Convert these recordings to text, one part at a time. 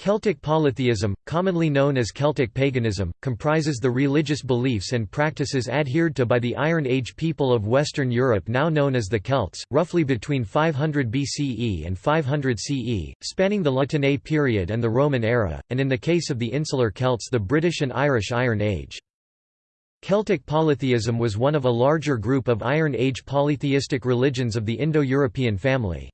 Celtic polytheism, commonly known as Celtic paganism, comprises the religious beliefs and practices adhered to by the Iron Age people of Western Europe now known as the Celts, roughly between 500 BCE and 500 CE, spanning the La Tène period and the Roman era, and in the case of the insular Celts the British and Irish Iron Age. Celtic polytheism was one of a larger group of Iron Age polytheistic religions of the Indo-European family.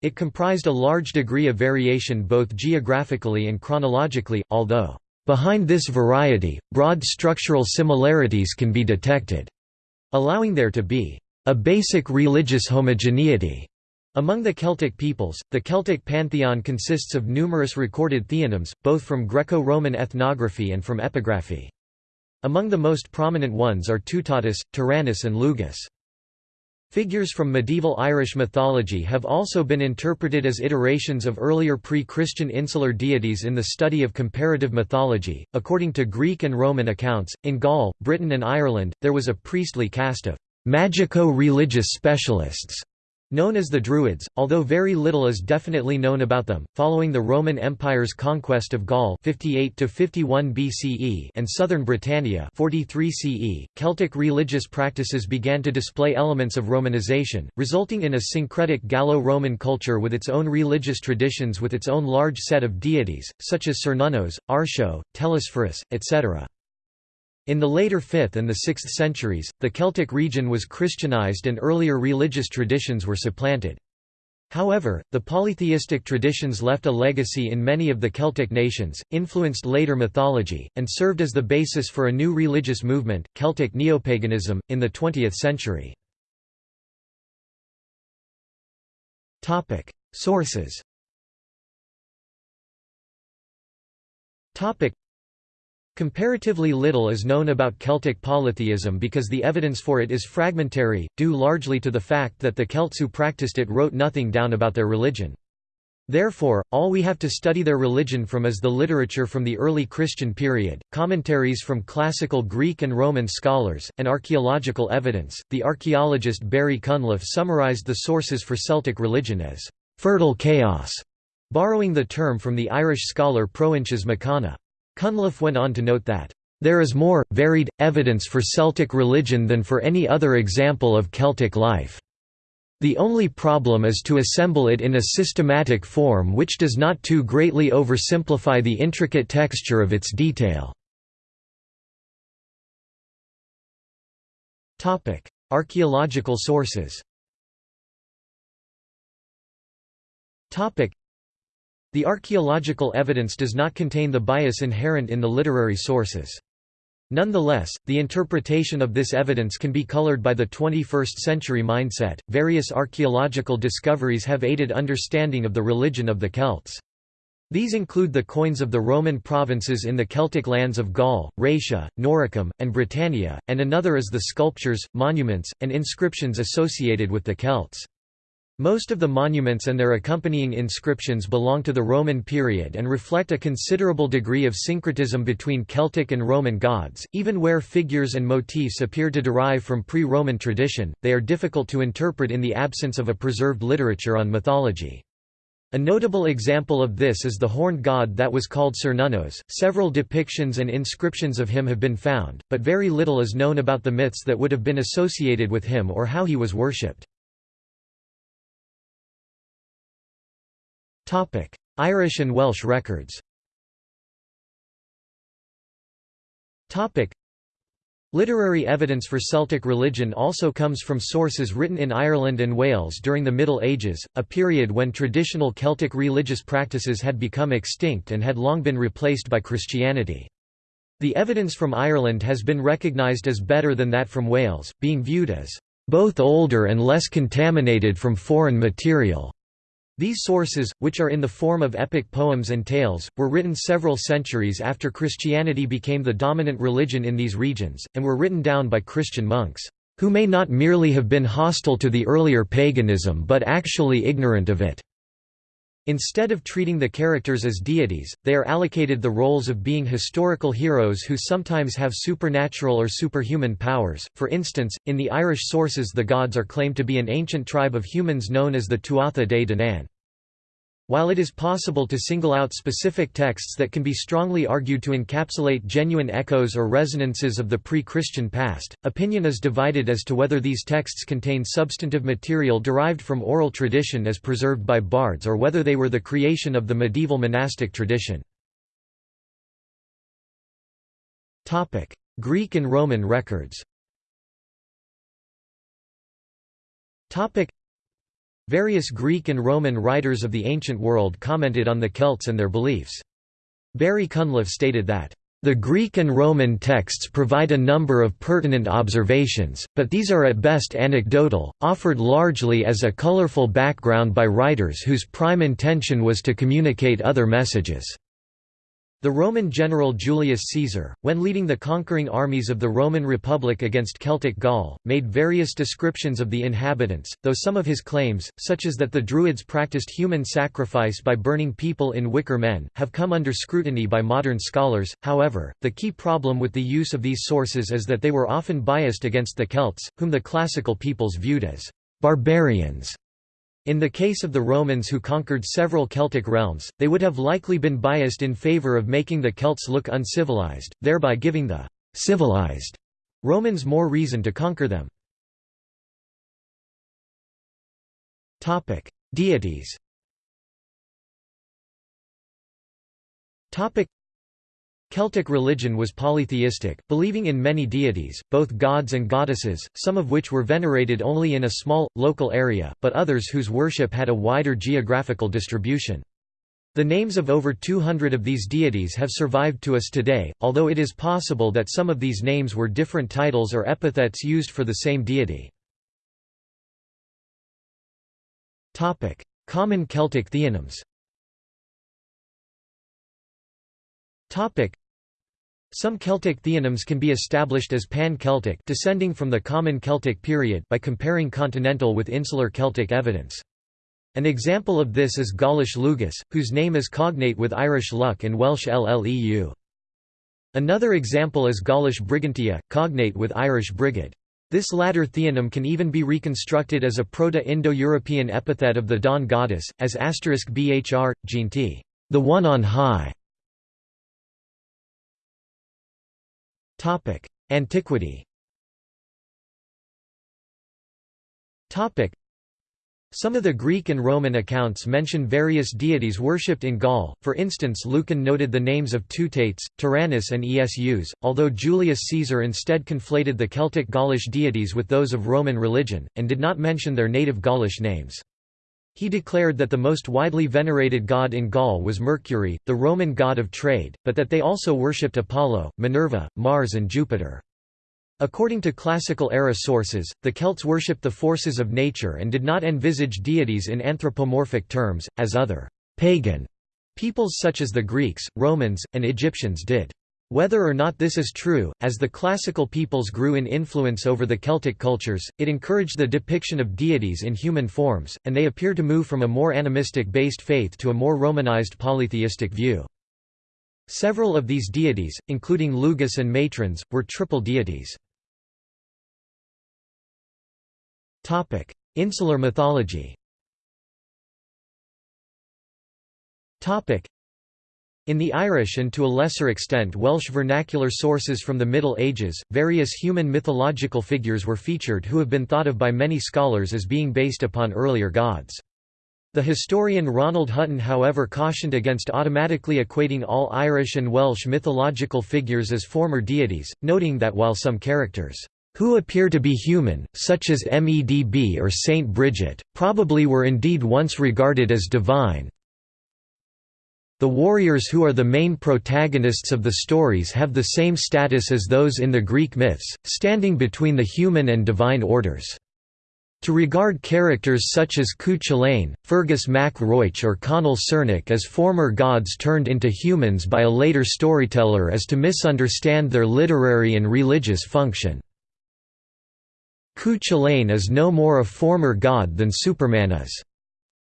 It comprised a large degree of variation both geographically and chronologically, although, "...behind this variety, broad structural similarities can be detected," allowing there to be a basic religious homogeneity. Among the Celtic peoples, the Celtic pantheon consists of numerous recorded theonyms, both from Greco-Roman ethnography and from epigraphy. Among the most prominent ones are Tutatis, Taranis and Lugus. Figures from medieval Irish mythology have also been interpreted as iterations of earlier pre-Christian insular deities in the study of comparative mythology. According to Greek and Roman accounts, in Gaul, Britain and Ireland, there was a priestly caste of magico-religious specialists Known as the Druids, although very little is definitely known about them, following the Roman Empire's conquest of Gaul 58 to 51 BCE and southern Britannia 43 CE, Celtic religious practices began to display elements of Romanization, resulting in a syncretic Gallo-Roman culture with its own religious traditions with its own large set of deities, such as Cernunnos, Artio, Telesphorus, etc. In the later 5th and the 6th centuries, the Celtic region was Christianized and earlier religious traditions were supplanted. However, the polytheistic traditions left a legacy in many of the Celtic nations, influenced later mythology, and served as the basis for a new religious movement, Celtic neopaganism, in the 20th century. Sources Comparatively little is known about Celtic polytheism because the evidence for it is fragmentary, due largely to the fact that the Celts who practiced it wrote nothing down about their religion. Therefore, all we have to study their religion from is the literature from the early Christian period, commentaries from classical Greek and Roman scholars, and archaeological evidence. The archaeologist Barry Cunliffe summarized the sources for Celtic religion as fertile chaos, borrowing the term from the Irish scholar Proinsias Mac Cana. Cunliffe went on to note that, "...there is more, varied, evidence for Celtic religion than for any other example of Celtic life. The only problem is to assemble it in a systematic form which does not too greatly oversimplify the intricate texture of its detail." Archaeological sources the archaeological evidence does not contain the bias inherent in the literary sources. Nonetheless, the interpretation of this evidence can be colored by the 21st century mindset. Various archaeological discoveries have aided understanding of the religion of the Celts. These include the coins of the Roman provinces in the Celtic lands of Gaul, Raetia, Noricum, and Britannia, and another is the sculptures, monuments, and inscriptions associated with the Celts. Most of the monuments and their accompanying inscriptions belong to the Roman period and reflect a considerable degree of syncretism between Celtic and Roman gods. Even where figures and motifs appear to derive from pre Roman tradition, they are difficult to interpret in the absence of a preserved literature on mythology. A notable example of this is the horned god that was called Cernunnos. Several depictions and inscriptions of him have been found, but very little is known about the myths that would have been associated with him or how he was worshipped. Irish and Welsh records Literary evidence for Celtic religion also comes from sources written in Ireland and Wales during the Middle Ages, a period when traditional Celtic religious practices had become extinct and had long been replaced by Christianity. The evidence from Ireland has been recognised as better than that from Wales, being viewed as both older and less contaminated from foreign material. These sources, which are in the form of epic poems and tales, were written several centuries after Christianity became the dominant religion in these regions, and were written down by Christian monks, who may not merely have been hostile to the earlier paganism but actually ignorant of it. Instead of treating the characters as deities, they are allocated the roles of being historical heroes who sometimes have supernatural or superhuman powers. For instance, in the Irish sources the gods are claimed to be an ancient tribe of humans known as the Tuatha Dé Danann. While it is possible to single out specific texts that can be strongly argued to encapsulate genuine echoes or resonances of the pre-Christian past, opinion is divided as to whether these texts contain substantive material derived from oral tradition as preserved by bards or whether they were the creation of the medieval monastic tradition. Greek and Roman records Various Greek and Roman writers of the ancient world commented on the Celts and their beliefs. Barry Cunliffe stated that, "...the Greek and Roman texts provide a number of pertinent observations, but these are at best anecdotal, offered largely as a colorful background by writers whose prime intention was to communicate other messages." The Roman general Julius Caesar, when leading the conquering armies of the Roman Republic against Celtic Gaul, made various descriptions of the inhabitants, though some of his claims, such as that the Druids practiced human sacrifice by burning people in wicker men, have come under scrutiny by modern scholars. However, the key problem with the use of these sources is that they were often biased against the Celts, whom the classical peoples viewed as barbarians in the case of the Romans who conquered several Celtic realms, they would have likely been biased in favour of making the Celts look uncivilized, thereby giving the «civilized» Romans more reason to conquer them. Deities Celtic religion was polytheistic, believing in many deities, both gods and goddesses, some of which were venerated only in a small, local area, but others whose worship had a wider geographical distribution. The names of over 200 of these deities have survived to us today, although it is possible that some of these names were different titles or epithets used for the same deity. Common Celtic theonyms Some Celtic theonyms can be established as Pan-Celtic descending from the Common Celtic period by comparing continental with insular Celtic evidence. An example of this is Gaulish Lugus, whose name is cognate with Irish Lug and Welsh lleu. Another example is Gaulish Brigantia, cognate with Irish brigid. This latter theonym can even be reconstructed as a Proto-Indo-European epithet of the dawn goddess, as asterisk bhr, Jinti, the one on high. Topic: Antiquity. Topic: Some of the Greek and Roman accounts mention various deities worshipped in Gaul, for instance Lucan noted the names of Teutates, Taranis and Esus, although Julius Caesar instead conflated the Celtic Gaulish deities with those of Roman religion, and did not mention their native Gaulish names. He declared that the most widely venerated god in Gaul was Mercury, the Roman god of trade, but that they also worshipped Apollo, Minerva, Mars and Jupiter. According to classical-era sources, the Celts worshipped the forces of nature and did not envisage deities in anthropomorphic terms, as other «pagan» peoples such as the Greeks, Romans, and Egyptians did. Whether or not this is true, as the classical peoples grew in influence over the Celtic cultures, it encouraged the depiction of deities in human forms, and they appear to move from a more animistic-based faith to a more Romanized polytheistic view. Several of these deities, including Lugus and matrons, were triple deities. Insular mythology in the Irish and to a lesser extent Welsh vernacular sources from the Middle Ages, various human mythological figures were featured who have been thought of by many scholars as being based upon earlier gods. The historian Ronald Hutton however cautioned against automatically equating all Irish and Welsh mythological figures as former deities, noting that while some characters who appear to be human, such as Medb or Saint Bridget, probably were indeed once regarded as divine, the warriors who are the main protagonists of the stories have the same status as those in the Greek myths, standing between the human and divine orders. To regard characters such as Cuchulainn, Fergus mac Roich or Conall Cernach as former gods turned into humans by a later storyteller is to misunderstand their literary and religious function. Cuchulainn is no more a former god than Superman is.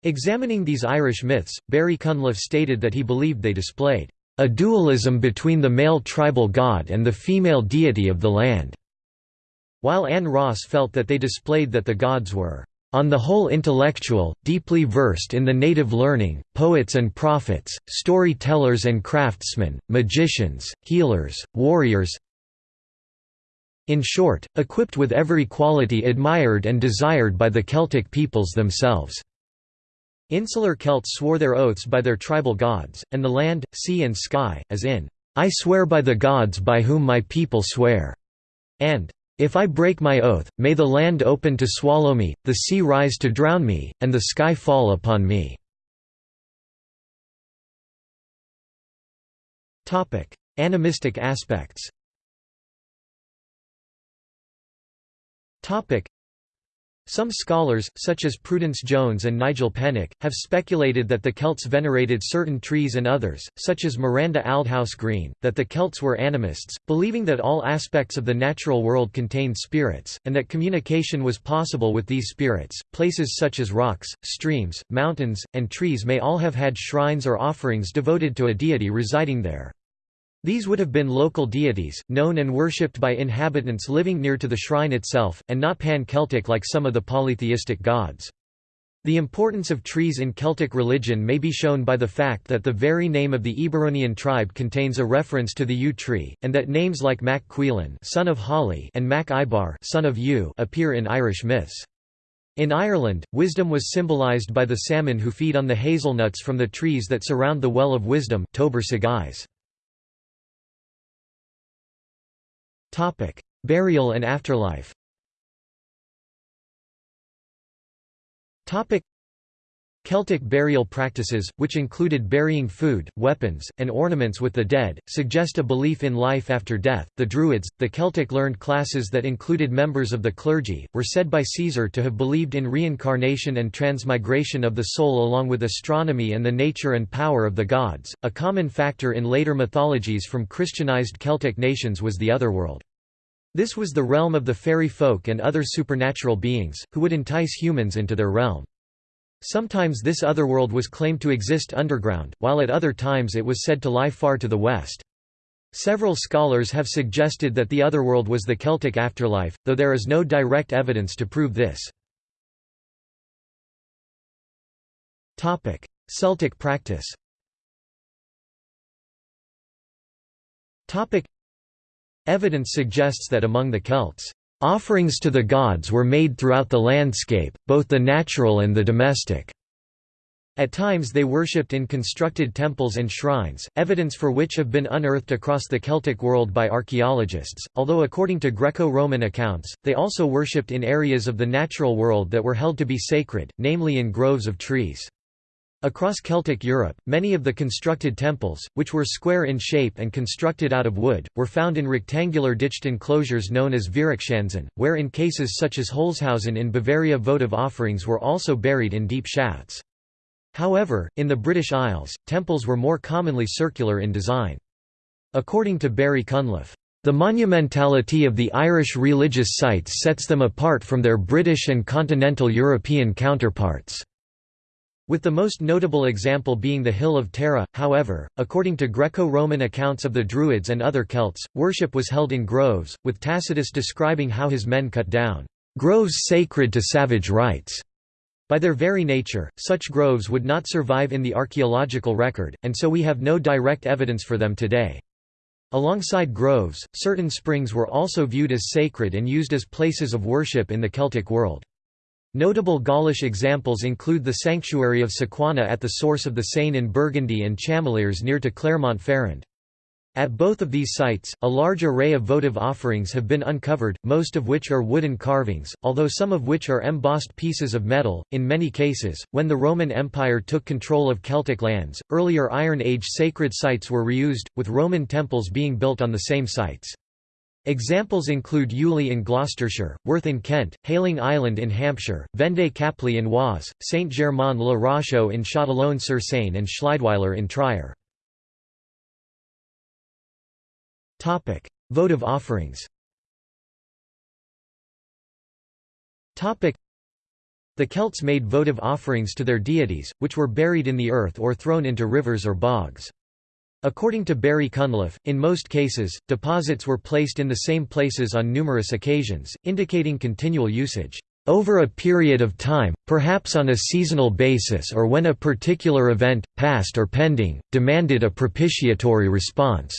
Examining these Irish myths, Barry Cunliffe stated that he believed they displayed a dualism between the male tribal god and the female deity of the land, while Anne Ross felt that they displayed that the gods were on the whole intellectual, deeply versed in the native learning, poets and prophets, story-tellers and craftsmen, magicians, healers, warriors in short, equipped with every quality admired and desired by the Celtic peoples themselves. Insular Celts swore their oaths by their tribal gods, and the land, sea and sky, as in, "'I swear by the gods by whom my people swear' and "'If I break my oath, may the land open to swallow me, the sea rise to drown me, and the sky fall upon me." Animistic aspects Some scholars, such as Prudence Jones and Nigel Pennick, have speculated that the Celts venerated certain trees and others, such as Miranda Aldhouse Green, that the Celts were animists, believing that all aspects of the natural world contained spirits, and that communication was possible with these spirits. Places such as rocks, streams, mountains, and trees may all have had shrines or offerings devoted to a deity residing there. These would have been local deities, known and worshipped by inhabitants living near to the shrine itself, and not pan-Celtic like some of the polytheistic gods. The importance of trees in Celtic religion may be shown by the fact that the very name of the Eburonian tribe contains a reference to the yew tree, and that names like Mac Cuilan son of Holly and Mac Ibar son of yew appear in Irish myths. In Ireland, wisdom was symbolised by the salmon who feed on the hazelnuts from the trees that surround the Well of Wisdom Tobar Segais. Topic: Burial and afterlife. Topic: Celtic burial practices, which included burying food, weapons, and ornaments with the dead, suggest a belief in life after death. The Druids, the Celtic learned classes that included members of the clergy, were said by Caesar to have believed in reincarnation and transmigration of the soul along with astronomy and the nature and power of the gods. A common factor in later mythologies from Christianized Celtic nations was the otherworld. This was the realm of the fairy folk and other supernatural beings, who would entice humans into their realm. Sometimes this otherworld was claimed to exist underground, while at other times it was said to lie far to the west. Several scholars have suggested that the otherworld was the Celtic afterlife, though there is no direct evidence to prove this. Celtic practice Evidence suggests that among the Celts, "...offerings to the gods were made throughout the landscape, both the natural and the domestic." At times they worshipped in constructed temples and shrines, evidence for which have been unearthed across the Celtic world by archaeologists, although according to Greco-Roman accounts, they also worshipped in areas of the natural world that were held to be sacred, namely in groves of trees. Across Celtic Europe, many of the constructed temples, which were square in shape and constructed out of wood, were found in rectangular ditched enclosures known as Viereckschanzen, where in cases such as Holzhausen in Bavaria votive offerings were also buried in deep shafts. However, in the British Isles, temples were more commonly circular in design. According to Barry Cunliffe, the monumentality of the Irish religious sites sets them apart from their British and continental European counterparts. With the most notable example being the Hill of Tara, however, according to Greco-Roman accounts of the Druids and other Celts, worship was held in groves, with Tacitus describing how his men cut down groves sacred to savage rites. By their very nature, such groves would not survive in the archaeological record, and so we have no direct evidence for them today. Alongside groves, certain springs were also viewed as sacred and used as places of worship in the Celtic world. Notable Gaulish examples include the sanctuary of Sequana at the source of the Seine in Burgundy and Chamalières near to Clermont-Ferrand. At both of these sites, a large array of votive offerings have been uncovered, most of which are wooden carvings, although some of which are embossed pieces of metal. In many cases, when the Roman Empire took control of Celtic lands, earlier Iron Age sacred sites were reused, with Roman temples being built on the same sites. Examples include Uley in Gloucestershire, Worth in Kent, Hayling Island in Hampshire, Vendeuil-Caply in Oise, Saint-Germain-le-Rochaux in Châtillon-sur-Seine and Schleidweiler in Trier. Votive offerings The Celts made votive offerings to their deities, which were buried in the earth or thrown into rivers or bogs. According to Barry Cunliffe, in most cases, deposits were placed in the same places on numerous occasions, indicating continual usage. over a period of time, perhaps on a seasonal basis or when a particular event, past or pending, demanded a propitiatory response.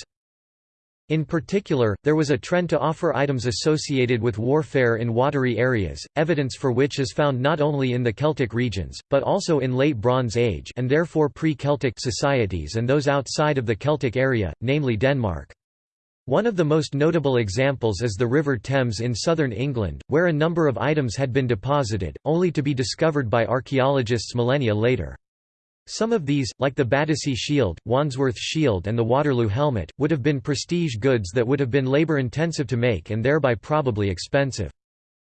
In particular, there was a trend to offer items associated with warfare in watery areas, evidence for which is found not only in the Celtic regions, but also in Late Bronze Age and therefore pre-Celtic societies and those outside of the Celtic area, namely Denmark. One of the most notable examples is the River Thames in southern England, where a number of items had been deposited, only to be discovered by archaeologists millennia later. Some of these, like the Battersea shield, Wandsworth shield and the Waterloo helmet, would have been prestige goods that would have been labour-intensive to make and thereby probably expensive.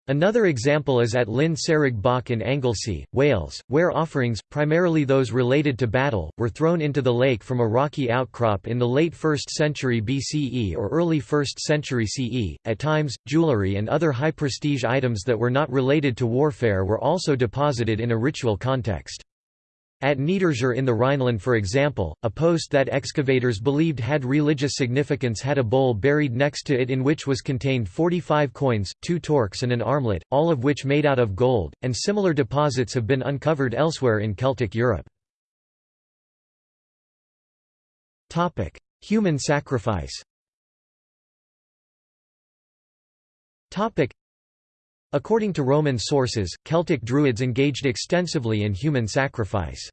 Another example is at Llyn Cerrig Bach in Anglesey, Wales, where offerings, primarily those related to battle, were thrown into the lake from a rocky outcrop in the late 1st century BCE or early 1st century CE. At times, jewellery and other high prestige items that were not related to warfare were also deposited in a ritual context. At Niederzier in the Rhineland for example, a post that excavators believed had religious significance had a bowl buried next to it in which was contained 45 coins, two torques and an armlet, all of which made out of gold, and similar deposits have been uncovered elsewhere in Celtic Europe. Human sacrifice According to Roman sources, Celtic Druids engaged extensively in human sacrifice.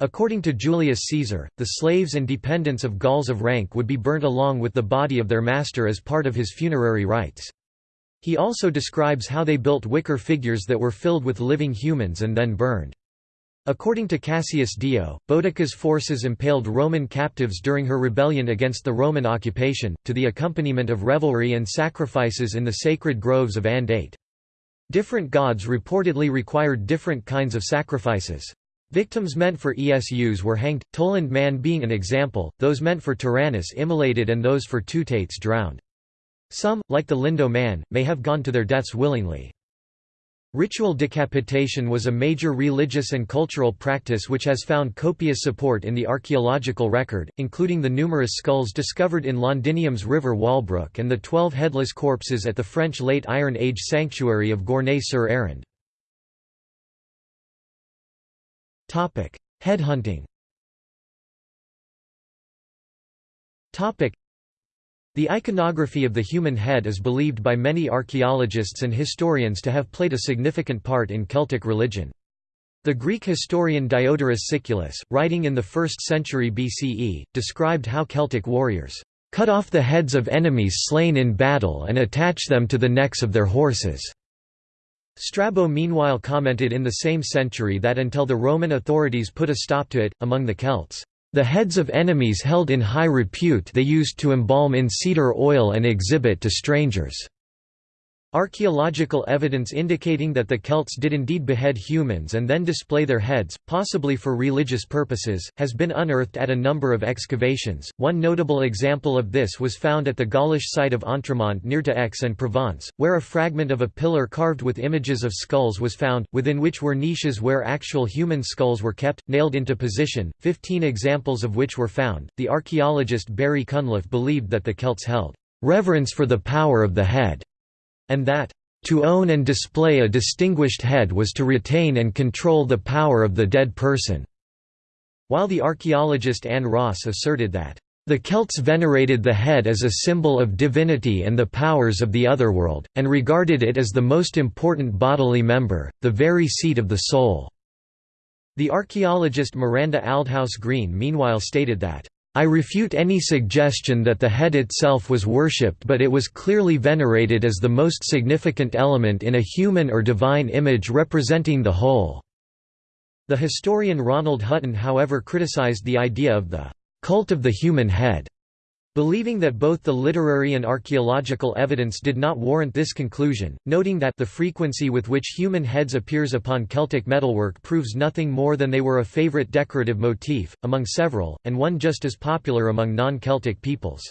According to Julius Caesar, the slaves and dependents of Gauls of rank would be burnt along with the body of their master as part of his funerary rites. He also describes how they built wicker figures that were filled with living humans and then burned. According to Cassius Dio, Boudicca's forces impaled Roman captives during her rebellion against the Roman occupation, to the accompaniment of revelry and sacrifices in the sacred groves of Andate. Different gods reportedly required different kinds of sacrifices. Victims meant for Esus were hanged, Tollund man being an example, those meant for Taranis immolated and those for Teutates drowned. Some, like the Lindow man, may have gone to their deaths willingly. Ritual decapitation was a major religious and cultural practice which has found copious support in the archaeological record, including the numerous skulls discovered in Londinium's River Walbrook and the twelve headless corpses at the French Late Iron Age sanctuary of Gournay-sur-Aronde. Headhunting the iconography of the human head is believed by many archaeologists and historians to have played a significant part in Celtic religion. The Greek historian Diodorus Siculus, writing in the 1st century BCE, described how Celtic warriors cut off the heads of enemies slain in battle and attach them to the necks of their horses. Strabo meanwhile commented in the same century that until the Roman authorities put a stop to it, among the Celts, the heads of enemies held in high repute they used to embalm in cedar oil and exhibit to strangers. Archaeological evidence indicating that the Celts did indeed behead humans and then display their heads, possibly for religious purposes, has been unearthed at a number of excavations. One notable example of this was found at the Gaulish site of Entremont near to Aix-en-Provence, where a fragment of a pillar carved with images of skulls was found, within which were niches where actual human skulls were kept, nailed into position, 15 examples of which were found. The archaeologist Barry Cunliffe believed that the Celts held reverence for the power of the head and that, "...to own and display a distinguished head was to retain and control the power of the dead person." While the archaeologist Anne Ross asserted that, "...the Celts venerated the head as a symbol of divinity and the powers of the otherworld, and regarded it as the most important bodily member, the very seat of the soul." The archaeologist Miranda Aldhouse Green meanwhile stated that, I refute any suggestion that the head itself was worshipped but it was clearly venerated as the most significant element in a human or divine image representing the whole." The historian Ronald Hutton however criticized the idea of the «cult of the human head» Believing that both the literary and archaeological evidence did not warrant this conclusion, noting that the frequency with which human heads appears upon Celtic metalwork proves nothing more than they were a favorite decorative motif, among several, and one just as popular among non-Celtic peoples.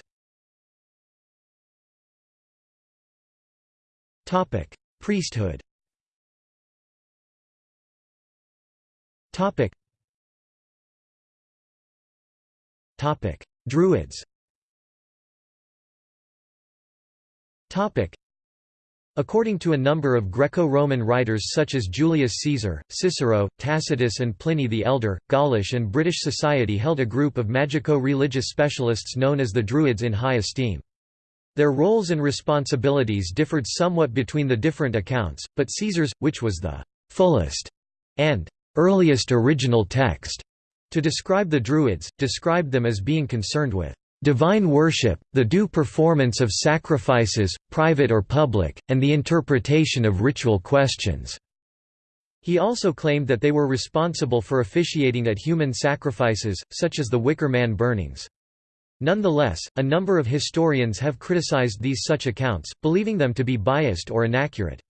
Priesthood Druids According to a number of Greco-Roman writers such as Julius Caesar, Cicero, Tacitus and Pliny the Elder, Gaulish and British society held a group of magico-religious specialists known as the Druids in high esteem. Their roles and responsibilities differed somewhat between the different accounts, but Caesar's, which was the «fullest» and «earliest original text» to describe the Druids, described them as being concerned with divine worship, the due performance of sacrifices, private or public, and the interpretation of ritual questions." He also claimed that they were responsible for officiating at human sacrifices, such as the Wicker Man burnings. Nonetheless, a number of historians have criticized these such accounts, believing them to be biased or inaccurate.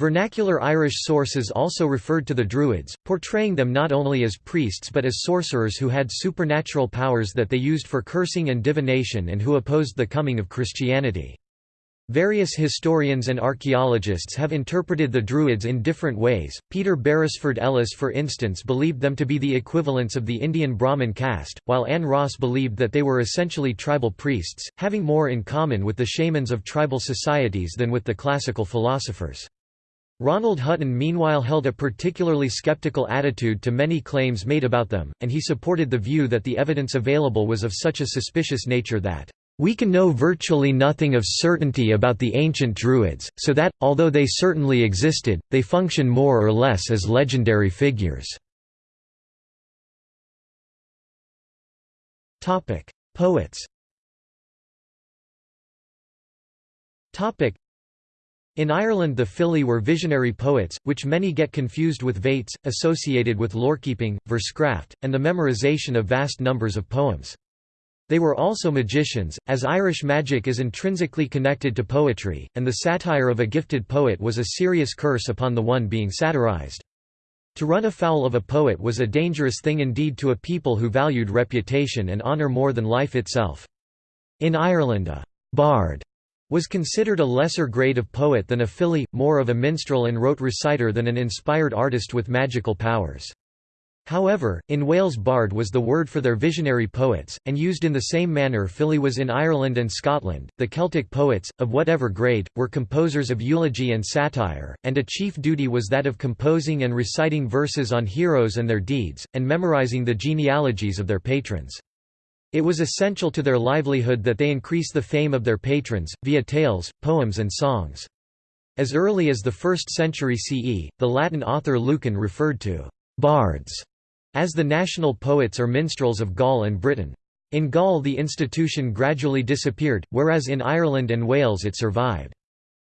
Vernacular Irish sources also referred to the Druids, portraying them not only as priests but as sorcerers who had supernatural powers that they used for cursing and divination and who opposed the coming of Christianity. Various historians and archaeologists have interpreted the Druids in different ways. Peter Beresford Ellis, for instance, believed them to be the equivalents of the Indian Brahmin caste, while Anne Ross believed that they were essentially tribal priests, having more in common with the shamans of tribal societies than with the classical philosophers. Ronald Hutton meanwhile held a particularly skeptical attitude to many claims made about them, and he supported the view that the evidence available was of such a suspicious nature that we can know virtually nothing of certainty about the ancient Druids, so that, although they certainly existed, they function more or less as legendary figures. Poets in Ireland the Fili were visionary poets, which many get confused with vates, associated with lorekeeping, verscraft, and the memorization of vast numbers of poems. They were also magicians, as Irish magic is intrinsically connected to poetry, and the satire of a gifted poet was a serious curse upon the one being satirized. To run afoul of a poet was a dangerous thing indeed to a people who valued reputation and honour more than life itself. In Ireland a «bard» was considered a lesser grade of poet than a fili, more of a minstrel and rote reciter than an inspired artist with magical powers. However, in Wales bard was the word for their visionary poets, and used in the same manner fili was in Ireland and Scotland. The Celtic poets, of whatever grade, were composers of eulogy and satire, and a chief duty was that of composing and reciting verses on heroes and their deeds, and memorizing the genealogies of their patrons. It was essential to their livelihood that they increase the fame of their patrons, via tales, poems and songs. As early as the 1st century CE, the Latin author Lucan referred to «bards» as the national poets or minstrels of Gaul and Britain. In Gaul the institution gradually disappeared, whereas in Ireland and Wales it survived.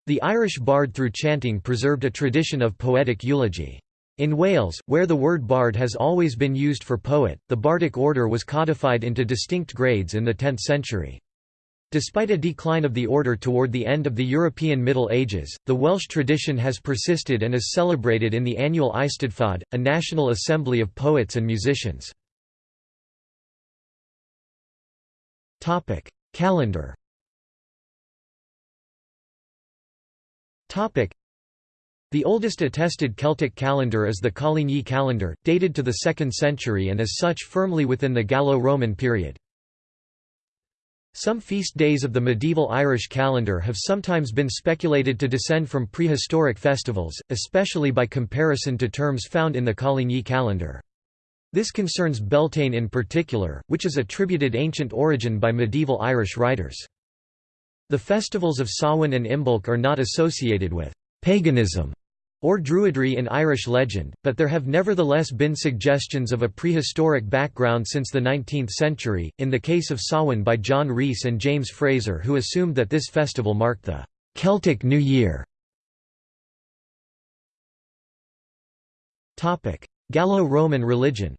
The Irish bard through chanting preserved a tradition of poetic eulogy. In Wales, where the word bard has always been used for poet, the bardic order was codified into distinct grades in the 10th century. Despite a decline of the order toward the end of the European Middle Ages, the Welsh tradition has persisted and is celebrated in the annual Eisteddfod, a national assembly of poets and musicians. Calendar the oldest attested Celtic calendar is the Coligny calendar, dated to the 2nd century and as such firmly within the Gallo-Roman period. Some feast days of the medieval Irish calendar have sometimes been speculated to descend from prehistoric festivals, especially by comparison to terms found in the Coligny calendar. This concerns Beltane in particular, which is attributed ancient origin by medieval Irish writers. The festivals of Samhain and Imbolc are not associated with paganism or Druidry in Irish legend, but there have nevertheless been suggestions of a prehistoric background since the 19th century, in the case of Samhain by John Rhys and James Frazer who assumed that this festival marked the «Celtic New Year». Gallo-Roman religion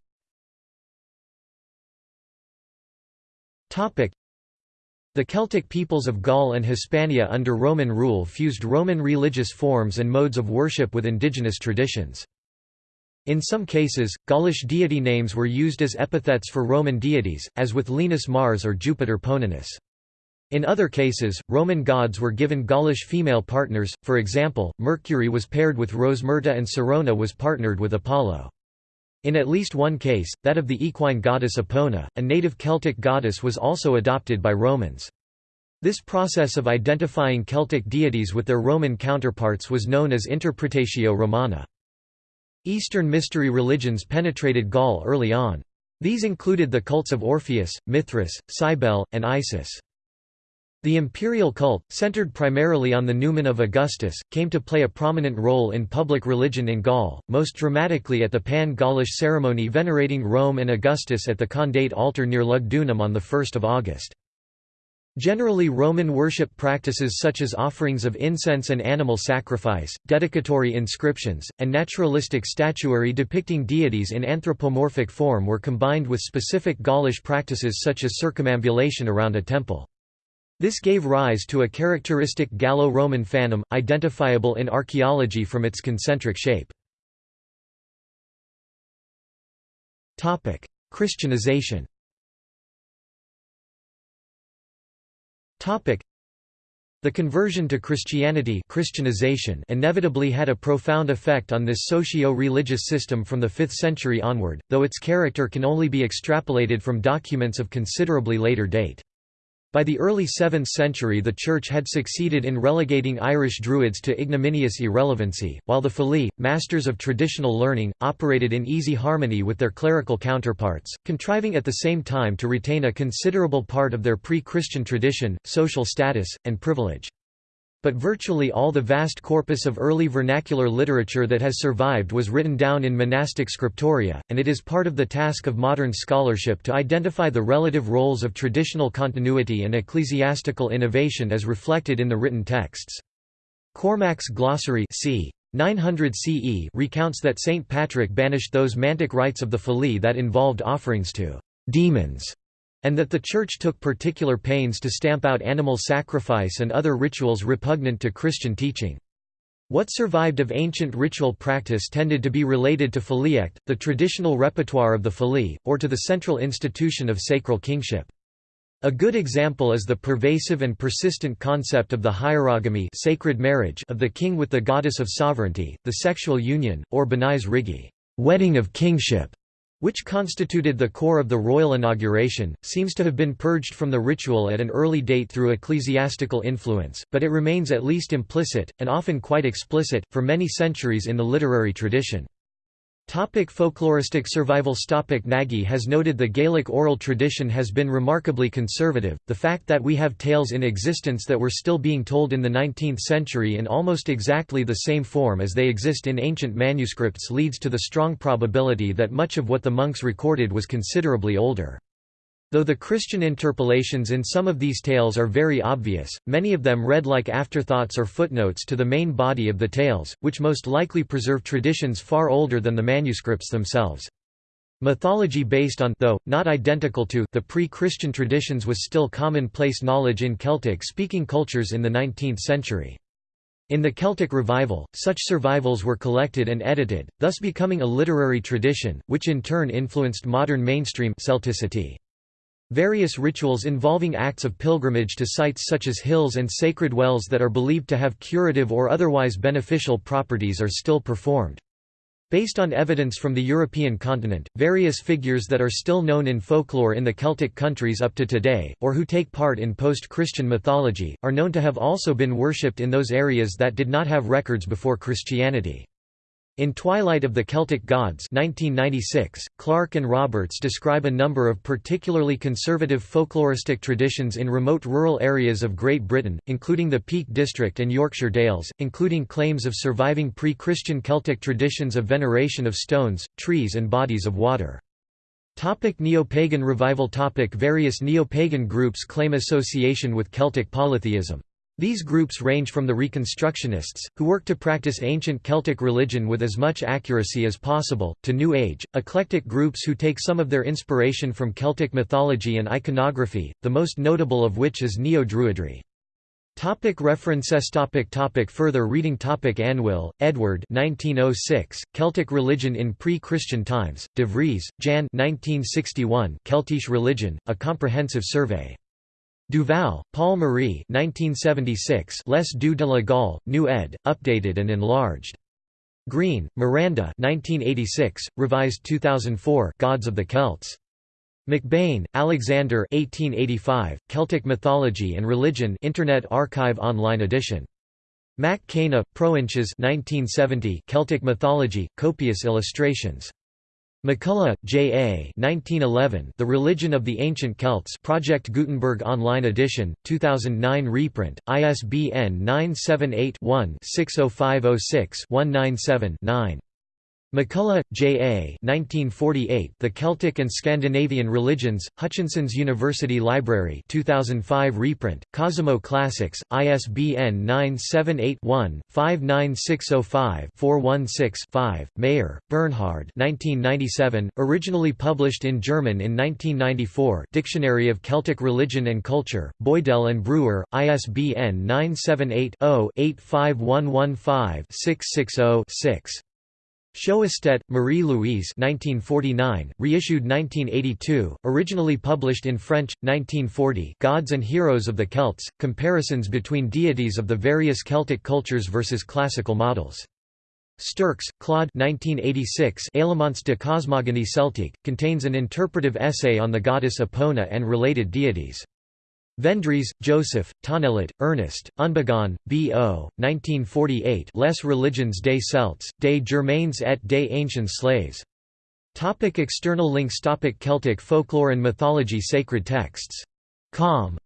the Celtic peoples of Gaul and Hispania under Roman rule fused Roman religious forms and modes of worship with indigenous traditions. In some cases, Gaulish deity names were used as epithets for Roman deities, as with Lenus Mars or Jupiter Poeninus. In other cases, Roman gods were given Gaulish female partners, for example, Mercury was paired with Rosmerta and Sirona was partnered with Apollo. In at least one case, that of the equine goddess Epona, a native Celtic goddess was also adopted by Romans. This process of identifying Celtic deities with their Roman counterparts was known as Interpretatio Romana. Eastern mystery religions penetrated Gaul early on. These included the cults of Orpheus, Mithras, Cybele, and Isis. The imperial cult, centered primarily on the numen of Augustus, came to play a prominent role in public religion in Gaul, most dramatically at the Pan-Gaulish ceremony venerating Rome and Augustus at the Condate altar near Lugdunum on 1 August. Generally Roman worship practices such as offerings of incense and animal sacrifice, dedicatory inscriptions, and naturalistic statuary depicting deities in anthropomorphic form were combined with specific Gaulish practices such as circumambulation around a temple. This gave rise to a characteristic Gallo-Roman phantom, identifiable in archaeology from its concentric shape. Christianization the conversion to Christianity Christianization inevitably had a profound effect on this socio-religious system from the 5th century onward, though its character can only be extrapolated from documents of considerably later date. By the early 7th century the Church had succeeded in relegating Irish Druids to ignominious irrelevancy, while the Fili, masters of traditional learning, operated in easy harmony with their clerical counterparts, contriving at the same time to retain a considerable part of their pre-Christian tradition, social status, and privilege. But virtually all the vast corpus of early vernacular literature that has survived was written down in monastic scriptoria, and it is part of the task of modern scholarship to identify the relative roles of traditional continuity and ecclesiastical innovation as reflected in the written texts. Cormac's glossary c. 900 CE recounts that St. Patrick banished those mantic rites of the Fili that involved offerings to demons and that the Church took particular pains to stamp out animal sacrifice and other rituals repugnant to Christian teaching. What survived of ancient ritual practice tended to be related to filidecht, the traditional repertoire of the Fili, or to the central institution of sacral kingship. A good example is the pervasive and persistent concept of the hierogamy sacred marriage of the king with the goddess of sovereignty, the sexual union, or Banais Rígi wedding of kingship, which constituted the core of the royal inauguration, seems to have been purged from the ritual at an early date through ecclesiastical influence, but it remains at least implicit, and often quite explicit, for many centuries in the literary tradition. Topic folkloristic survival Topic Nagy has noted the Gaelic oral tradition has been remarkably conservative, the fact that we have tales in existence that were still being told in the 19th century in almost exactly the same form as they exist in ancient manuscripts leads to the strong probability that much of what the monks recorded was considerably older. Though the Christian interpolations in some of these tales are very obvious, many of them read like afterthoughts or footnotes to the main body of the tales, which most likely preserve traditions far older than the manuscripts themselves. Mythology based on though, not identical to the pre-Christian traditions was still commonplace knowledge in Celtic-speaking cultures in the 19th century. In the Celtic Revival, such survivals were collected and edited, thus becoming a literary tradition, which in turn influenced modern mainstream Celticity. Various rituals involving acts of pilgrimage to sites such as hills and sacred wells that are believed to have curative or otherwise beneficial properties are still performed. Based on evidence from the European continent, various figures that are still known in folklore in the Celtic countries up to today, or who take part in post-Christian mythology, are known to have also been worshipped in those areas that did not have records before Christianity. In Twilight of the Celtic Gods 1996, Clarke and Roberts describe a number of particularly conservative folkloristic traditions in remote rural areas of Great Britain, including the Peak District and Yorkshire Dales, including claims of surviving pre-Christian Celtic traditions of veneration of stones, trees and bodies of water. Topic Neo-pagan revival Topic Various neo-pagan groups claim association with Celtic polytheism. These groups range from the Reconstructionists, who work to practice ancient Celtic religion with as much accuracy as possible, to New Age, eclectic groups who take some of their inspiration from Celtic mythology and iconography, the most notable of which is Neo-Druidry. Topic references topic topic Further reading topic Anwyl, Edward 1906, Celtic Religion in Pre-Christian Times, De Vries, Jan 1961, Keltische Religion, A Comprehensive Survey. Duval, Paul Marie 1976 Les Dieux de la Gaule, New ed., updated and enlarged. Green, Miranda 1986, revised 2004 Gods of the Celts. McBain, Alexander 1885, Celtic Mythology and Religion Internet Archive online edition. Mac Cana, Proinsias 1970 Celtic Mythology, copious illustrations. MacCulloch, J. A. 1911, The Religion of the Ancient Celts Project Gutenberg Online Edition, 2009 reprint, ISBN 978-1-60506-197-9. MacCulloch, J. A. 1948, The Celtic and Scandinavian Religions, Hutchinson's University Library 2005 reprint, Cosimo Classics, ISBN 978-1-59605-416-5, Maier, Bernhard 1997, originally published in German in 1994 Dictionary of Celtic Religion and Culture, Boydell and Brewer, ISBN 978 0 85115 660 Sjoestedt, Marie-Louise reissued 1982, originally published in French, 1940 Gods and Heroes of the Celts, comparisons between deities of the various Celtic cultures versus classical models. Sterckx, Claude 1986 Elements de cosmogonie celtique, contains an interpretive essay on the goddess Epona and related deities. Vendryes, Joseph, Tonnelat, Ernest, Unbegaun, B. O., 1948 Les religions des Celtes, des Germains et des Anciens Slaves. Topic external links Topic Celtic folklore and mythology Sacred texts. Com.